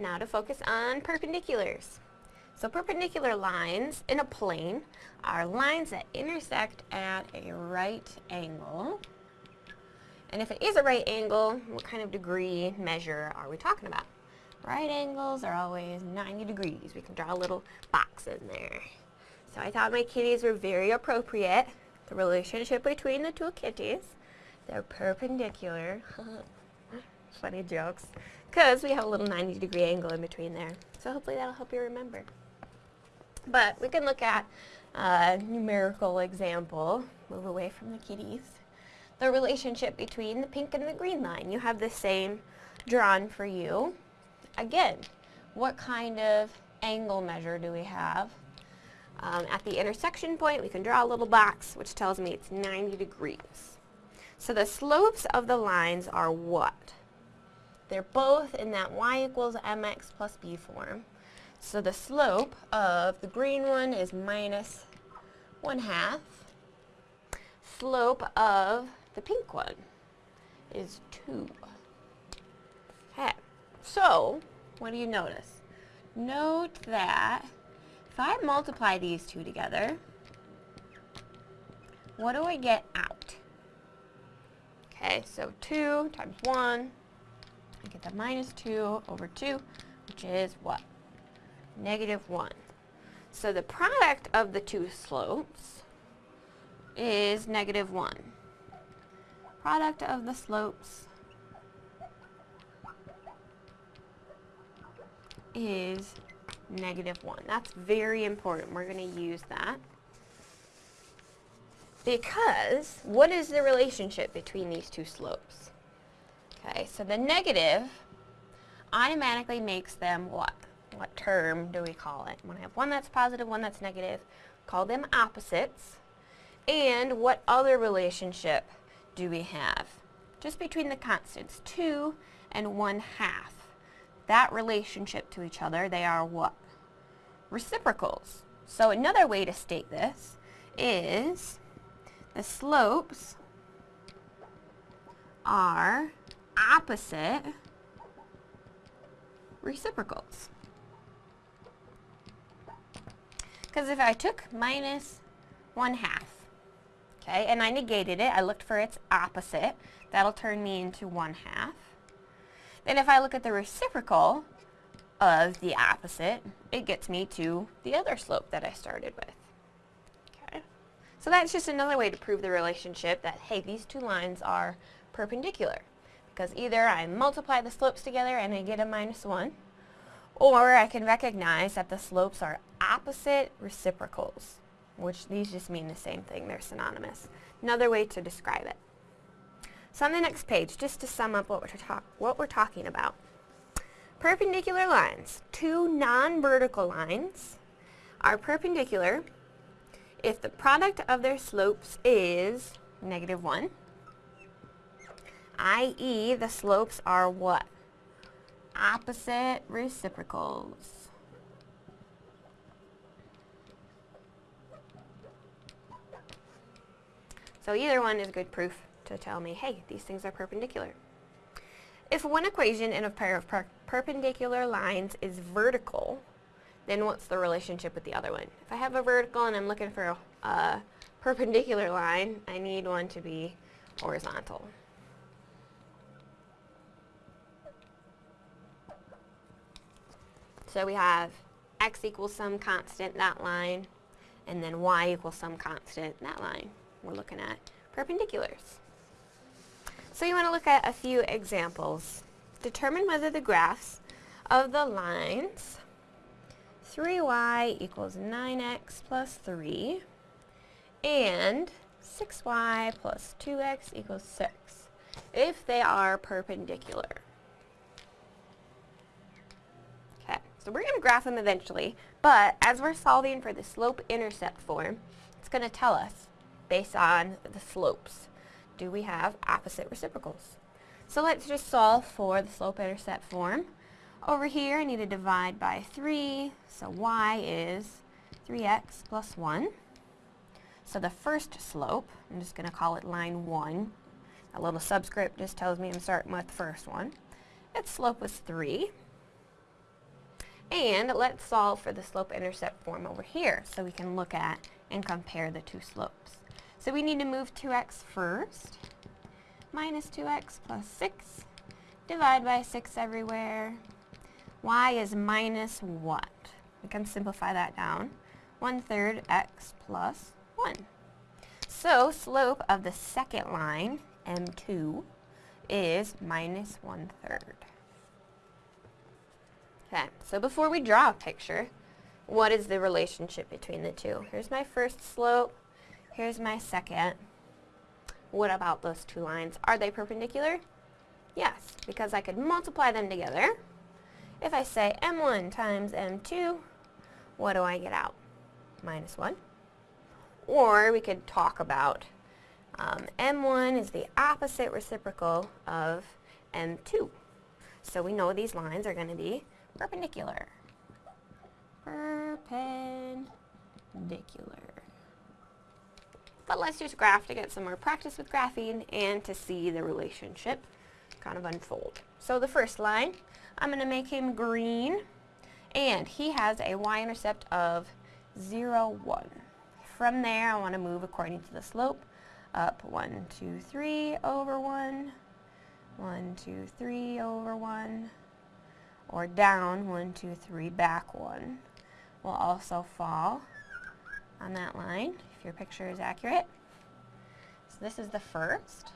Now to focus on perpendiculars. So perpendicular lines in a plane are lines that intersect at a right angle. And if it is a right angle, what kind of degree measure are we talking about? Right angles are always 90 degrees. We can draw a little box in there. So I thought my kitties were very appropriate. The relationship between the two kitties. They're perpendicular. Funny jokes. Because we have a little 90 degree angle in between there. So hopefully that'll help you remember. But we can look at a numerical example. Move away from the kitties. The relationship between the pink and the green line. You have the same drawn for you. Again, what kind of angle measure do we have? Um, at the intersection point, we can draw a little box, which tells me it's 90 degrees. So the slopes of the lines are what? They're both in that y equals mx plus b form. So the slope of the green one is minus 1 half. Slope of the pink one is 2. Okay, so what do you notice? Note that if I multiply these two together, what do I get out? Okay, so 2 times 1, I get the minus 2 over 2, which is what? Negative 1. So the product of the two slopes is negative 1. Product of the slopes is negative 1. That's very important. We're going to use that. Because what is the relationship between these two slopes? So the negative automatically makes them what? What term do we call it? When I have one that's positive, one that's negative, call them opposites. And what other relationship do we have? Just between the constants, 2 and 1 half. That relationship to each other, they are what? Reciprocals. So another way to state this is the slopes are opposite reciprocals. Because if I took minus 1 half, okay, and I negated it, I looked for its opposite, that'll turn me into 1 half. Then if I look at the reciprocal of the opposite, it gets me to the other slope that I started with. Okay. So that's just another way to prove the relationship that, hey, these two lines are perpendicular. Because either I multiply the slopes together and I get a minus 1, or I can recognize that the slopes are opposite reciprocals, which these just mean the same thing, they're synonymous. Another way to describe it. So on the next page, just to sum up what we're, what we're talking about. Perpendicular lines, two non-vertical lines, are perpendicular if the product of their slopes is negative 1, i.e. the slopes are what? Opposite reciprocals. So either one is good proof to tell me, hey, these things are perpendicular. If one equation in a pair of per perpendicular lines is vertical, then what's the relationship with the other one? If I have a vertical and I'm looking for a, a perpendicular line, I need one to be horizontal. So we have x equals some constant, that line, and then y equals some constant, that line. We're looking at perpendiculars. So you want to look at a few examples. Determine whether the graphs of the lines 3y equals 9x plus 3 and 6y plus 2x equals 6 if they are perpendicular. Okay, so we're going to graph them eventually, but as we're solving for the slope-intercept form, it's going to tell us based on the slopes do we have opposite reciprocals. So let's just solve for the slope-intercept form. Over here, I need to divide by 3, so y is 3x plus 1. So the first slope, I'm just going to call it line 1. A little subscript just tells me I'm starting with the first one. Its slope was 3. And let's solve for the slope-intercept form over here so we can look at and compare the two slopes. So we need to move 2x first. Minus 2x plus 6. Divide by 6 everywhere. y is minus what? We can simplify that down. 1 third x plus 1. So slope of the second line, m2, is minus 1 third. Okay, so before we draw a picture, what is the relationship between the two? Here's my first slope, here's my second. What about those two lines? Are they perpendicular? Yes, because I could multiply them together. If I say m1 times m2, what do I get out? Minus 1. Or we could talk about um, m1 is the opposite reciprocal of m2. So we know these lines are going to be perpendicular. Perpendicular. But let's use graph to get some more practice with graphing and to see the relationship kind of unfold. So the first line, I'm going to make him green, and he has a y-intercept of 0, 1. From there, I want to move according to the slope, up 1, 2, 3 over 1, 1, 2, 3 over 1, or down, one, two, three, back one, will also fall on that line, if your picture is accurate. So this is the first.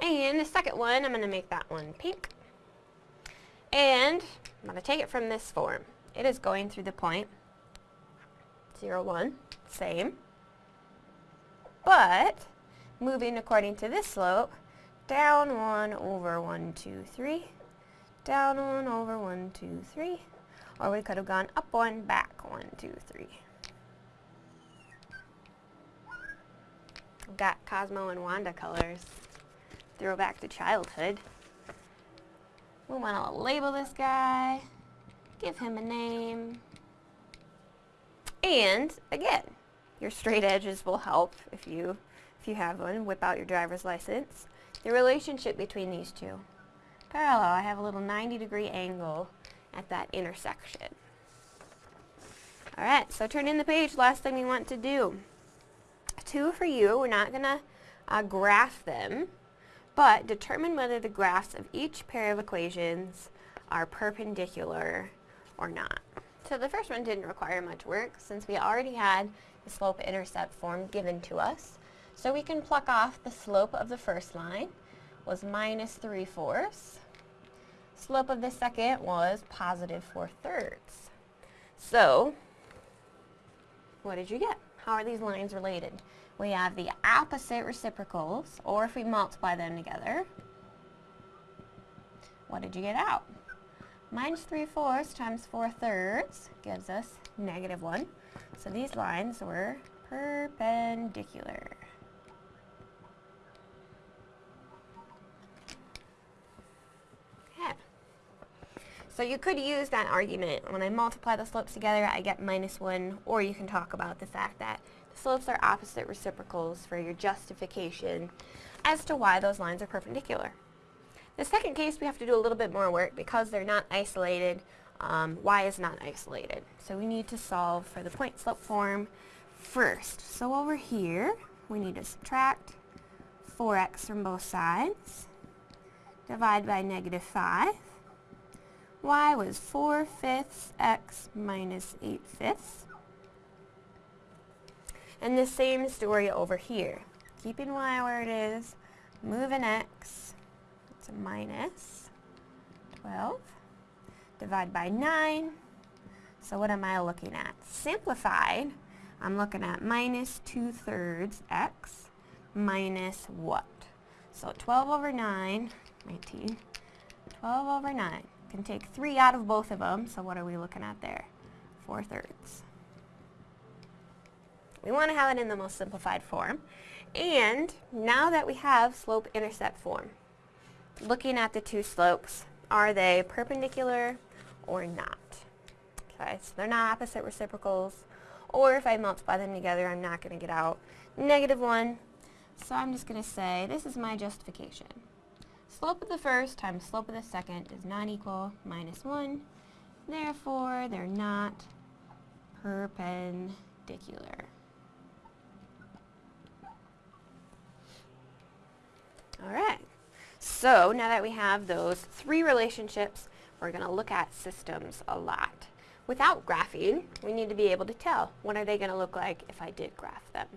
And the second one, I'm going to make that one pink. And I'm going to take it from this form. It is going through the point 0, 1, same. But, moving according to this slope, down 1 over 1, 2, 3, down 1 over 1, 2, 3, or we could have gone up 1, back 1, 2, 3. We've got Cosmo and Wanda colors. Throwback to childhood. We want to label this guy, give him a name, and again, your straight edges will help if you if you have one. Whip out your driver's license the relationship between these two. Parallel, I have a little 90 degree angle at that intersection. Alright, so turn in the page, last thing we want to do. Two for you, we're not going to uh, graph them, but determine whether the graphs of each pair of equations are perpendicular or not. So the first one didn't require much work since we already had the slope-intercept form given to us. So we can pluck off the slope of the first line was minus 3 fourths. Slope of the second was positive 4 thirds. So, what did you get? How are these lines related? We have the opposite reciprocals, or if we multiply them together, what did you get out? Minus 3 fourths times 4 thirds gives us negative 1. So these lines were perpendicular. So you could use that argument. When I multiply the slopes together, I get minus 1, or you can talk about the fact that the slopes are opposite reciprocals for your justification as to why those lines are perpendicular. The second case, we have to do a little bit more work because they're not isolated. Um, y is not isolated. So we need to solve for the point slope form first. So over here, we need to subtract 4x from both sides, divide by negative 5, y was 4 fifths x minus 8 fifths. And the same story over here. Keeping y where it is, moving x, it's a minus 12. Divide by 9. So what am I looking at? Simplified, I'm looking at minus 2 thirds x minus what? So 12 over 9, 19, 12 over 9. Can take 3 out of both of them, so what are we looking at there? 4 thirds. We want to have it in the most simplified form. And now that we have slope-intercept form, looking at the two slopes, are they perpendicular or not? Okay, so they're not opposite reciprocals, or if I multiply them together, I'm not going to get out negative 1. So I'm just going to say, this is my justification. Slope of the first times slope of the second is not equal minus 1. Therefore, they're not perpendicular. All right. So now that we have those three relationships, we're going to look at systems a lot. Without graphing, we need to be able to tell what are they going to look like if I did graph them.